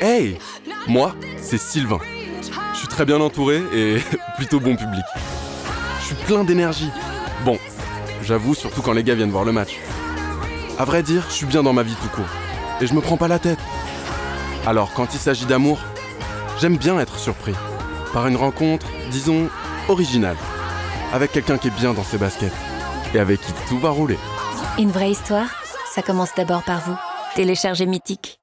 Hey Moi, c'est Sylvain. Je suis très bien entouré et plutôt bon public. Je suis plein d'énergie. Bon, j'avoue, surtout quand les gars viennent voir le match. À vrai dire, je suis bien dans ma vie tout court. Et je me prends pas la tête. Alors, quand il s'agit d'amour, j'aime bien être surpris. Par une rencontre, disons, originale. Avec quelqu'un qui est bien dans ses baskets. Et avec qui tout va rouler. Une vraie histoire, ça commence d'abord par vous. Téléchargez Mythique.